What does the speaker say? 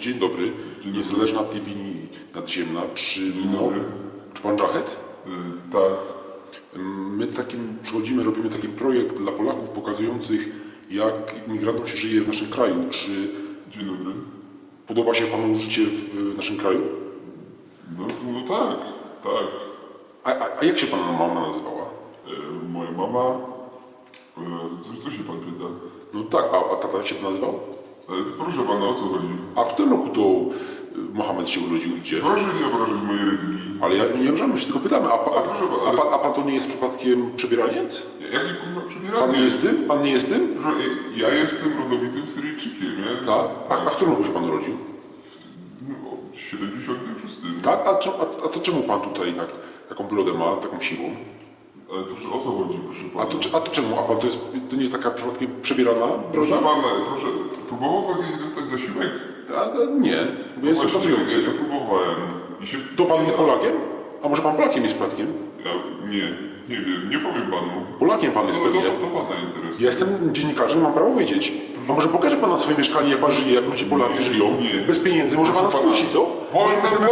Dzień dobry. Niezależna TV nadziemna. Czy, mo... dobry. czy pan Żachet? Y, tak, My takim przychodzimy, robimy taki projekt dla Polaków pokazujących, jak imigrantom się żyje w naszym kraju. Czy dzień dobry. podoba się panu życie w naszym kraju? No, no tak, tak. A, a, a jak się pana mama nazywała? Y, moja mama... Y, co, co się pan pyta? No tak, a, a tata jak się pan nazywał? Ale proszę pana, o co chodzi? A w którym roku to y, Mohamed się urodził i gdzie? Proszę nie obrażać mojej religii. Ale ja nie obrażamy się, tylko pytamy, a, pa- a, proszę pana, a, pan, a pan to nie jest przypadkiem przebieraniec? Jaki kurwa przebieranie? Pan nie jest tym? Pan nie jest tym? Proszę, y, ja jestem rodowitym Syryjczykiem, nie? Tak? A, a w którym roku się pan urodził? No, w 76. Tak? A, a, a to czemu pan tutaj tak, taką brodę ma, taką siłą? Ale to o co chodzi, proszę pana? A to, czy- a to czemu? A pan to, jest, to nie jest taka przypadkiem przebierana Proszę broda? pana, proszę, próbował pan kiedyś dostać zasiłek? A, a, nie, bo jestem Właśnie, pracujący. Ja, próbowałem i się... To pan jest Polakiem? A może pan Polakiem jest przypadkiem? Ja, nie, nie wiem, nie powiem panu. Polakiem pan jest to, pewnie. to, to pana interesuje. Ja jestem dziennikarzem, mam prawo wiedzieć. A może pokaże pan na swoje mieszkanie, jak pan żyje, jak ludzie Polacy żyją? Nie. Bez pieniędzy, może pan nas Proszę kłóci, co? Wolne, Może wolne